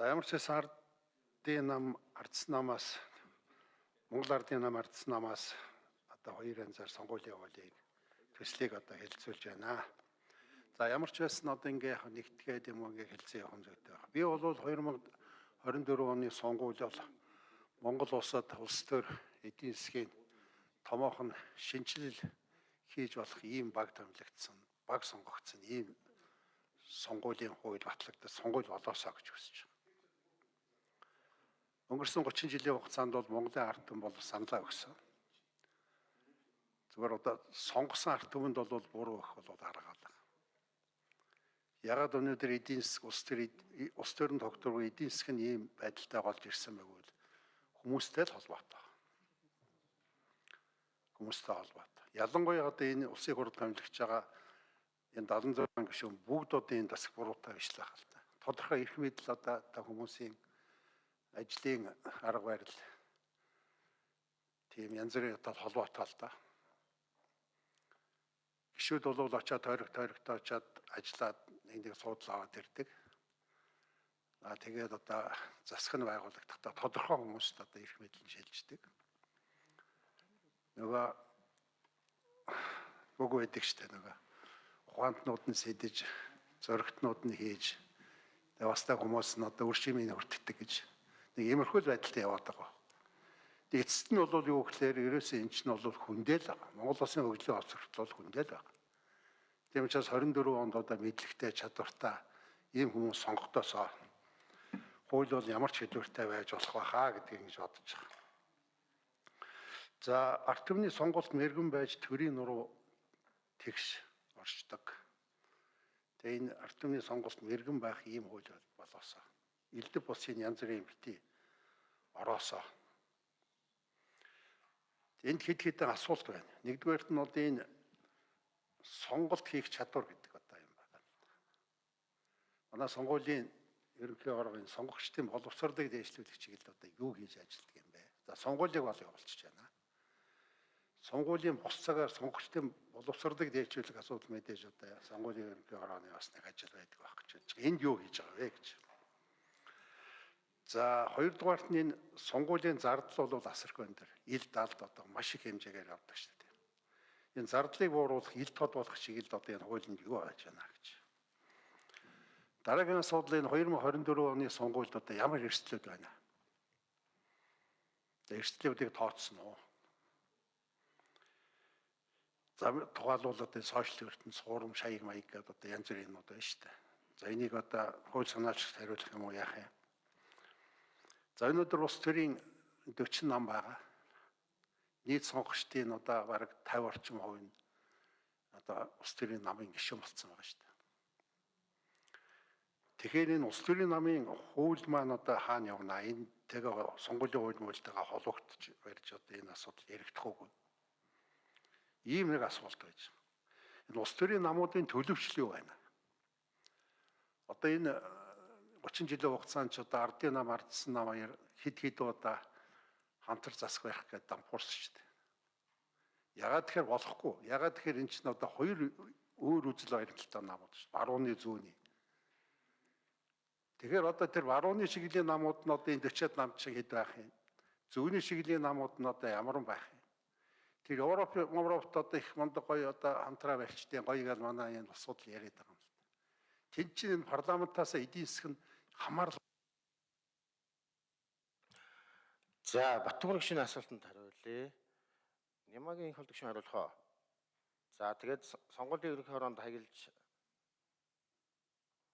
За ямар ч байсан ардын нам ардсан намаас Монгол ардын нам ардсан намаас одоо хоёр янзаар сонгуулийн явуулыг төслийг одоо хэлэлцүүлж байна. За ямар ч байсан одоо ингээ нэгтгээд юм ингээ хэлцээ явах зүйтэй байна. Би бол 2024 оны сонгууль бол Монгол улсад улс төр эдийн засгийн томоохон шинжилэл хийж болох ийм баг томилогдсон, баг сонгогдсон ийм сонгуулийн хууль батлагдсан сонгууль болоосоо гэж хүсэж байна. Өнгөрсөн 30 жилийн хугацаанд бол Монголын ард түмэн бол саналаа өгсөн. Зүгээр одоо сонгосон ард түмэнд бол буруу их бол аргаалга. Ягаад өнөөдөр эдийн засаг улс төр улс төрийн тогтворгүй эдийн засаг нь ийм байдалтай болж ирсэн байвал хүмүүстэй л холбоотой. Хүмүүстэй холбоотой. Ялангуяа одоо энэ улсыг хурд томилогч байгаа энэ 76 гишүүн бүгд одоо энэ засаг буруутай биш л хаалта. Тодорхой эрх мэдэл одоо та хүмүүсийн ажлын арга барил тийм янз бүрийн одоо холбоотой л да. Гişүүд бол очиад тойрог тойрогтой очиад ажиллаад нэг нэг суудлаа аваад ирдэг. Аа тэгээд одоо засаг нь байгуулагдахдаа тодорхой хүмүүст одоо эрх мэдэл нь шилждэг. Нөгөө үгүй байдаг штэ нөгөө ухаантнууд нь сэдэж зөрөгтнүүд нь хийж тэгээ бас та хүмүүс нь одоо үршимийг хүртдэг гэж нэг иймэрхүү байдалтай яваад байгаа. Тэгээ эцэст нь бол юу гэхээр ерөөсөө эн чинь бол хүндэл байгаа. Монгол улсын хөгжлийн олцорт бол хүндэл байгаа. Тийм учраас 24 онд одоо мэдлэгтэй чадвартай ийм хүмүүс сонгогдосоо хууль бол ямар ч хэлбэртэй байж болох байхаа гэдгийг ингэж бодож байгаа. За арт түмний сонголт мэрэгэн байж төрийн нуруу тэгш оршдог. Тэгээ энэ арт түмний сонголт мэрэгэн байх ийм хууль болоосоо. Элдв бусын янз бүрийн бити ороосоо. Энд хэд хэдэн асуулт байна. Нэгдүгээрт нь одоо энэ сонголт хийх чадвар гэдэг одоо юм байна. Манай сонгуулийн ерөнхий оргын сонгогчдын боловсролыг дээшлүүлэх чиглэлд одоо юу хийж ажилладаг юм бэ? За сонгуулийг бол явуулчих байна. Сонгуулийн бус цагаар сонгогчдын боловсролыг дээшлүүлэх асуудал мэдээж одоо сонгуулийн ерөнхий органы бас нэг ажил байдаг байх гэж байна. Энд юу хийж байгаа вэ гэж. За хоёрдугаарт нь энэ сонгуулийн зардал бол асарх өндөр. Ил далд одоо маш их хэмжээгээр явдаг шүү дээ. Энэ зардлыг бууруулах, ил тод болох чиглэлд одоо энэ хуулинд юу байж байна гэж. Дараагийн асуудал энэ 2024 оны сонгуульд одоо ямар эрсдлүүд байна? Эрсдлүүдийг тооцсон уу? За тухайлбал одоо сошиал ертөнд суурам шаяг маяг гэдэг одоо янз бүрийн юм одоо байна шүү дээ. За энийг одоо хууль санаачд хариулах юм уу яах юм? За өнөөдөр улс төрийн 40 нам байгаа. Нийт сонгогчдын одоо бараг 50 орчим хувь нь одоо улс төрийн намын гишүүн болсон байгаа шүү дээ. Тэгэхээр энэ улс төрийн намын хууль маань одоо хаана явна? Энэ тэгээ сонгуулийн хууль мөлтэйгээ холбогдож барьж одоо энэ асуудал яригдах уу? Ийм нэг асуулт байж байгаа. Энэ улс төрийн намуудын төлөвчлөл юу байна? Одоо энэ 30 жилийн хугацаанд ч одоо ардын нам ардсан нам аяар хид хид удаа хамтар засах байх гэдэг дампуурсан шүү дээ. Ягаад тэгэхээр болохгүй. Ягаад тэгэхээр эн чинь одоо хоёр өөр үзэл баримталтай намууд шүү. Барууны зүүнний. Тэгэхээр одоо тэр барууны шиглийн намууд нь одоо энэ 40-ад нам шиг хэд байх юм. Зүүнний шиглийн намууд нь одоо ямар байх юм. Тэр Европ Европт одоо их мундаг гоё одоо хамтраа барьчдын гоё гал манай энэ асуудал яриад байгаа юм л. Тэнд чинь энэ парламентаас эдийн засаг нь хамаарл. За Батбар гişний асуултанд хариулъя. Нямагийн хол гişүн хариулах уу? За тэгээд сонгуулийн ерөнхий хороонд хаягилж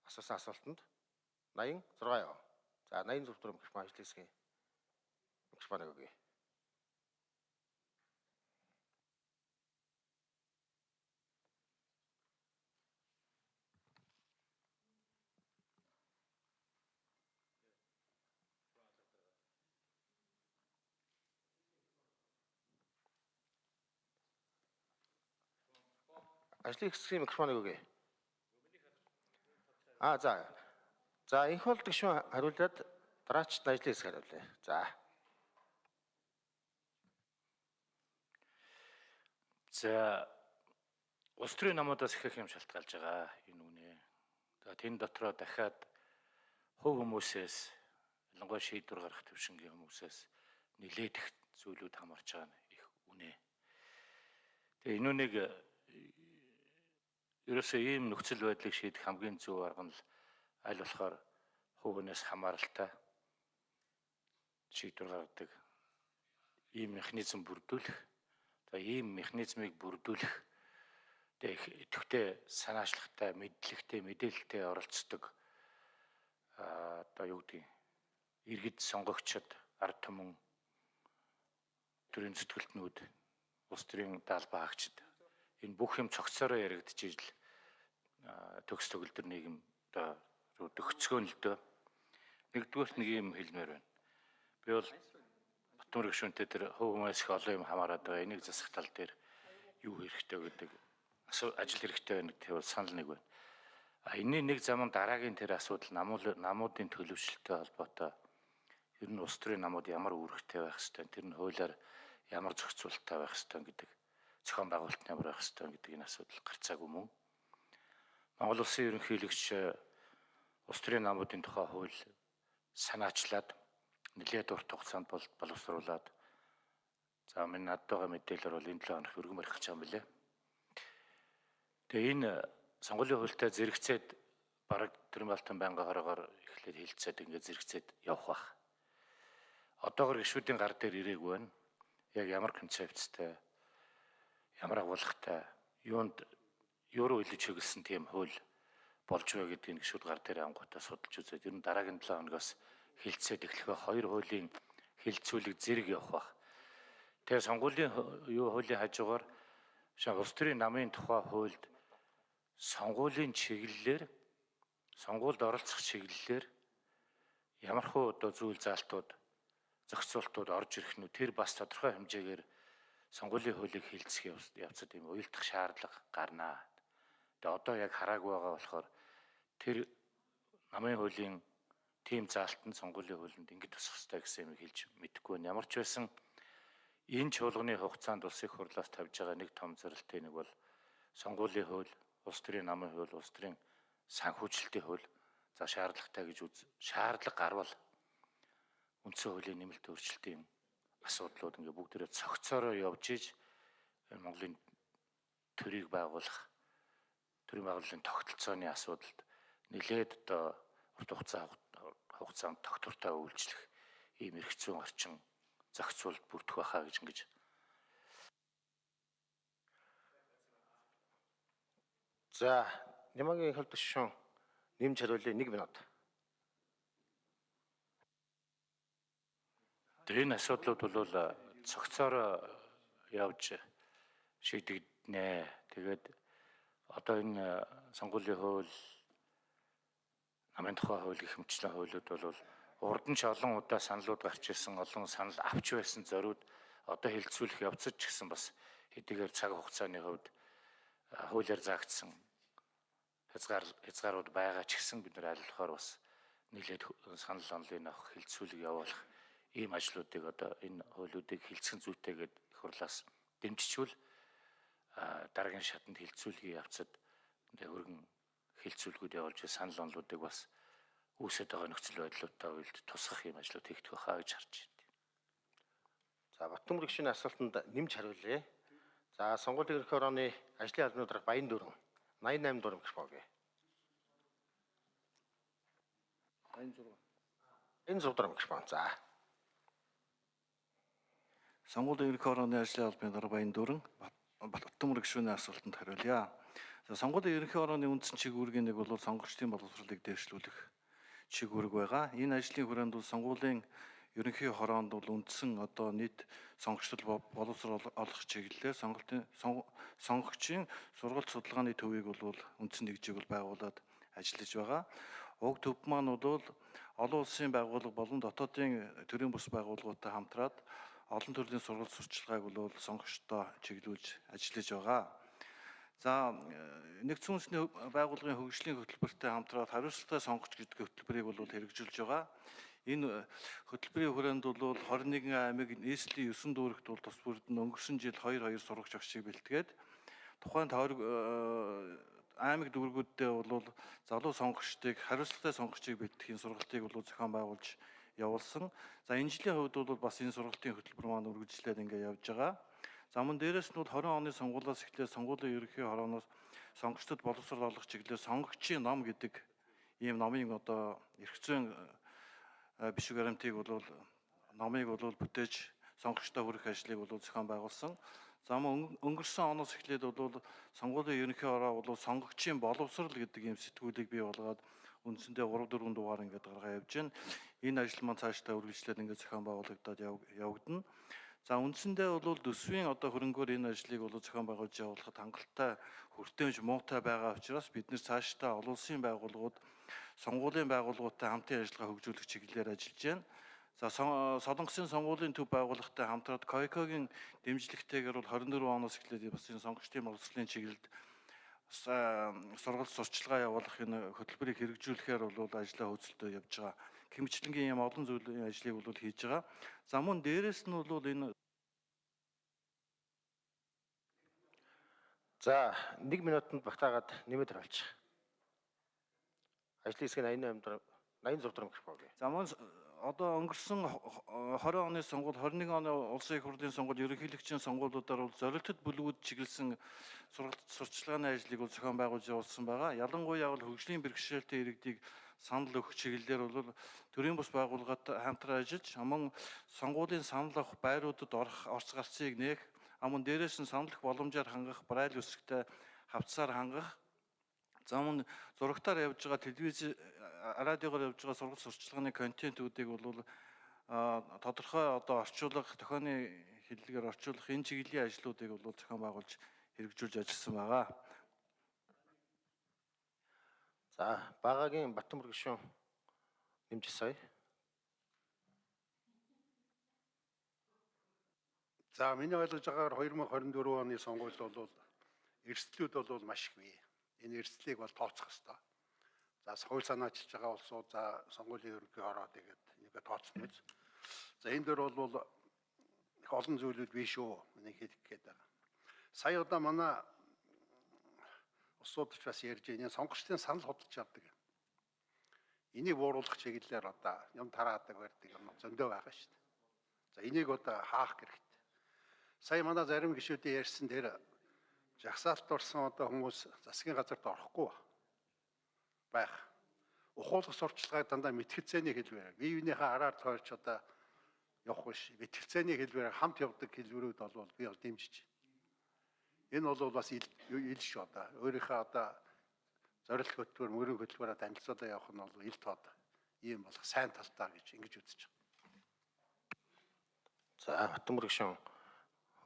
асуусан асуултанд 86 яа. За 80 зөв төрөм гэх маа ажил хэсгийн. Гэх маа нэг ажлын хэсгийн микрофоныг өгье. А за. За энх бол гişүн хариулаад дараачд ажлын хэсэг хариулъя. За. За улс төрийн намуудаас ихэх юм шалтгаалж байгаа энэ үнэ. За тэн дотроо дахиад хөв хүмүүсээс ялангуяа шийдвэр гаргах төвшингийн хүмүүсээс нилээд их зүйлүүд хамарч байгаа нь их үнэ. Тэгээ энэ үнийг ерөөсөө ийм нөхцөл байдлыг шийдэх хамгийн зөв арга нь аль болохоор хувийнээс хамааралтай шийдвэр гаргадаг ийм механизм бүрдүүлэх. За ийм механизмыг бүрдүүлэх тэгээ идэвхтэй санаачлагтай, мэдлэгтэй, мэдээлэлтэй оролцдог а одоо юу гэдэг иргэд сонгогчд ард түмэн төрийн зүтгэлтнүүд улс төрийн даалбаа хаагчид энэ бүх юм цогцороо яригдж ижил төгс төгөлдөр нийгэм одоо төгсгөн л дөө нэгдүгээрт нэг юм хэлмээр байна. Би бол Батмөр гүшүүнтэй тэр хөв хүмүүс их олон юм хамаарад байгаа. Энийг засах тал дээр юу хэрэгтэй гэдэг ажил хэрэгтэй байна гэдэг бол санал нэг байна. А энэний нэг заман дараагийн тэр асуудал намуудын төлөвшөлттэй холбоотой ер нь улс төрийн намууд ямар үүрэгтэй байх хэвээр тэр нь хуулиар ямар зохицуулалттай байх хэвээр гэдэг зохион байгуулалт ямар байх хэвээр гэдэг энэ асуудал гарцаагүй мөн. Монгол улсын ерөнхийлөгч улс төрийн намуудын тухай хууль санаачлаад нэлээд урт хугацаанд бол боловсруулад за минь надад байгаа мэдээлэлээр бол энэ 7 хоног өргөн барих гэж байгаа юм билэ. Тэгээ энэ сонгуулийн хуультай зэрэгцээд бараг Тэрмалтан байнгын хорогоор эхлээд хилцээд ингээд зэрэгцээд явах бах. Одоогор гişүүдийн гар дээр ирээгүй байна. Яг ямар концепцтэй ямар агуулгатай юунд юу руу илж хөглсөн тийм хууль болж байгаа гэдгийг гişүүд гар дээр ангуудаа судалж үзээд ер нь дараагийн 7 хоногоос хилцээд эхлэхээ хоёр хуулийн хилцүүлэг зэрэг явах бах. Тэгээ сонгуулийн юу хуулийн хажуугаар шаа улс төрийн намын тухай хуульд сонгуулийн чиглэлээр сонгуульд оролцох чиглэлээр ямархуу одоо зүйл заалтууд зохицуултууд орж ирэх нь тэр бас тодорхой хэмжээгээр сонгуулийн хуулийг хилцэх явцад юм уйлдах шаардлага гарнаа. Тэгээ одоо яг хараагүй байгаа болохоор тэр намын хуулийн тийм заалтанд сонгуулийн хуулинд ингэж тусах хэрэгтэй гэсэн юм хэлж мэдэхгүй байна. Ямар ч байсан энэ чуулганы хугацаанд улс их хурлаас тавьж байгаа нэг том зорилтын нэг бол сонгуулийн хууль улс төрийн намын хууль, улс төрийн санхүүжилтийн хууль за шаардлагатай гэж үз шаардлага гарвал үндсэн хуулийн нэмэлт өөрчлөлтийн асуудлууд ингээ бүгдээрээ цогцоороо явж иж Монголын төрийг байгуулах төрийн байгууллагын тогтолцооны асуудалд нэлээд одоо урт хугацаа хугацаанд тогтвортой үйлчлэх ийм эрх зүйн орчин зохицуулт бүрдэх байхаа гэж ингэж За, Нямагийн хөлт гишүүн нэмж хариулъя 1 минут. Энэ асуудлууд бол цогцоор явж шийдэгднэ. Тэгээд одоо энэ сонгуулийн хууль намын тухай хууль гэх мэтчлэн хуулиуд бол урд нь ч олон удаа саналуд гарч ирсэн, олон санал авч байсан зориуд одоо хилцүүлэх явцад ч гэсэн бас хэдийгээр цаг хугацааны хувьд хуулиар заагдсан хязгаар хязгаарууд байгаа ч гэсэн бид нар аль болохоор бас нийлээд санал онолыг авах хилцүүлэг явуулах ийм ажлуудыг одоо энэ хуулиудыг хилцэх зүйтэйгээд их хурлаас дэмжичвэл дараагийн шатанд хилцүүлгийн явцад хөргөн хилцүүлгүүд явуулж санал онолуудыг бас үүсэж байгаа нөхцөл байдлуудтай уялд тусгах юм ажлууд хийгдэх байхаа гэж харж байна. За Батбөмбөр гишүүний асуултанд нэмж хариулъя. За сонгуулийн ерөнхий орооны ажлын албаны дарга Баян дөрөв 88 дугаар микрофон гээ. 86. Энэ 100 дугаар микрофон. За. Сонгуулийн ерөнхий орооны ажлын албаны дарга Баян Дөрөн Баттамөр гишүүний асуултанд хариулъя. Сонгуулийн ерөнхий орооны үндсэн чиглэлгийн нэг бол сонгогчдын боловсролыг дээшлүүлэх чиглэг байгаа. Энэ ажлын хүрээнд бол сонгуулийн ерөнхий хороонд бол үндсэн одоо нийт сонгогчдол боловсрол олох чиглэлээр сонголтын сонгогчийн сургалт судалгааны төвийг бол үндсэн нэгжийг бол байгуулад ажиллаж байгаа. Уг төв маань бол олон улсын байгууллага болон дотоодын төрийн бус байгууллагуудтай хамтраад олон төрлийн сургалт сурчлагыг бол сонгогчдоо чиглүүлж ажиллаж байгаа. За нэгдсэн үндэсний байгууллагын хөгжлийн хөтөлбөртэй хамтраад хариуцлагатай сонгогч гэдэг хөтөлбөрийг бол хэрэгжүүлж байгаа. Энэ хөтөлбөрийн хүрээнд бол 21 аймаг нийслэлийн 9 дүүрэгт бол тус бүрд нь өнгөрсөн жил 2 2 сурагч агшиг бэлтгээд тухайн тойрог аймаг дүүргүүддээ бол залуу сонгогчдыг хариуцлагатай сонгогчийг бэлтгэхийн сургалтыг бол зохион байгуулж явуулсан. За энэ жилийн хувьд бол бас энэ сургалтын хөтөлбөр маань үргэлжлээд ингээд явж байгаа. За мөн дээрэс нь бол 20 оны сонгуулиас эхлээд сонгуулийн ерөнхий хорооноос сонгогчдод боловсрол олгох чиглэлээр сонгогчийн ном гэдэг ийм номын одоо эрх зүйн э, биш гарантийг бол номыг бол бүтээж сонгогчдод хүргэх ажлыг бол зохион байгуулсан. За мөн өнгөрсөн оноос эхлээд бол сонгуулийн ерөнхий хороо бол сонгогчийн боловсрол гэдэг ийм сэтгүүлийг бий болгоод үндсэндээ 3 4 дугаар ингээд гаргаа явж байна. Энэ ажил маань цаашдаа үргэлжлээд ингээд зохион байгуулагдаад яв- явагдана. За үндсэндээ бол төсвийн одоо хөрөнгөөр энэ ажлыг бол зохион байгуулж явуулахад хангалттай хүртээмж муутай байгаа учраас бид нэр цаашдаа олон улсын байгууллагууд сонгуулийн байгууллагуудтай хамтын ажиллагаа хөгжүүлэх чиглэлээр ажиллаж байна. За Солонгосын сонгуулийн төв байгууллагатай хамтраад КОИКОгийн дэмжлэгтэйгээр бол 24 оноос эхлээд бас энэ сонгогчдын боловсролын чиглэлд сургалт сурчлагаа явуулах энэ хөтөлбөрийг хэрэгжүүлэхээр бол ажлаа хөдөлтөө явж байгаа. Хэмжлэнгийн юм олон зүйлийн ажлыг бол хийж байгаа. За мөн дээрэс нь бол энэ За 1 минутанд багтаагаад нэмээд харуулчих. Ажлын хэсгийн 88 дараа 86 дараа микрофон өгье. За мөн одоо өнгөрсөн хо- хо- 20 оны сонгуул 21 оны улсын их хурлын сонгуул ерөнхийлөгчийн сонгуулиудаар бол зорилтод бүлгүүд чиглэсэн сурчлагын ажлыг бол зохион байгуулж явуулсан байгаа. Ялангуяа бол хөгжлийн бэрхшээлтэй иргэдийг санал өгөх чиглэлээр бол төрийн бус байгууллагатай хамтран ажиллаж мөн сонгуулийн санал авах байруудад орох орц гарцыг нээх амун дээрээс нь санал өгөх боломжоор хангах брайл үсгтэй хавцаар хангах За мөн зурагтаар явж байгаа телевиз радиогоор явж байгаа сургалт сурчлагын контентуудыг бол тодорхой одоо орчуулга тохионы хэллэгээр орчуулах энэ чиглэлийн ажлуудыг бол зохион байгуулж хэрэгжүүлж ажилласан байгаа. За багаагийн Батмөр гишүүн нэмж сая. За миний ойлгож байгаагаар 2024 оны сонгуульд бол эрсдлүүд бол маш их бий. Энэ эрсдлийг бол тооцох хэрэгтэй. За хууль санаа ажиллаж байгаа улсууд за сонгуулийн ерөнхий хороо тэгээд энийг тооцно биз. За энэ дөр бол их олон зүйлүүд бий шүү. Энийг хэлэх гээд байгаа. Сая удаа манай усуудч бас ярьж байна. Сонгогчдын санал худалдаж авдаг. Энийг бууруулах чиглэлээр одоо юм тараадаг барьдаг юм зөндөө байгаа шүү дээ. За энийг одоо хаах хэрэгтэй. Сая манай зарим гишүүдийн ярьсан дээр жагсаалт орсон одоо хүмүүс засгийн газарт орохгүй байх. Ухуулах сурчлагыг дандаа мэтгэлцээний хэлбэрээр бие биенийхээ араар тойрч одоо явах биш. Мэтгэлцээний хэлбэрээр хамт явдаг хэлбэрүүд бол би бол дэмжиж. Энэ бол бас ил шүү одоо. Өөрийнхөө одоо зорилт хөтөлбөр, мөрийн хөтөлбөрөөр танилцуулаад явах нь бол ил тод. Ийм болох сайн талтаа гэж ингэж үзэж байна. За Батмөр гишүүн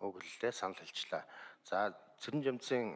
өгөллөө санал хэлчлээ. За Цэрэн жамцын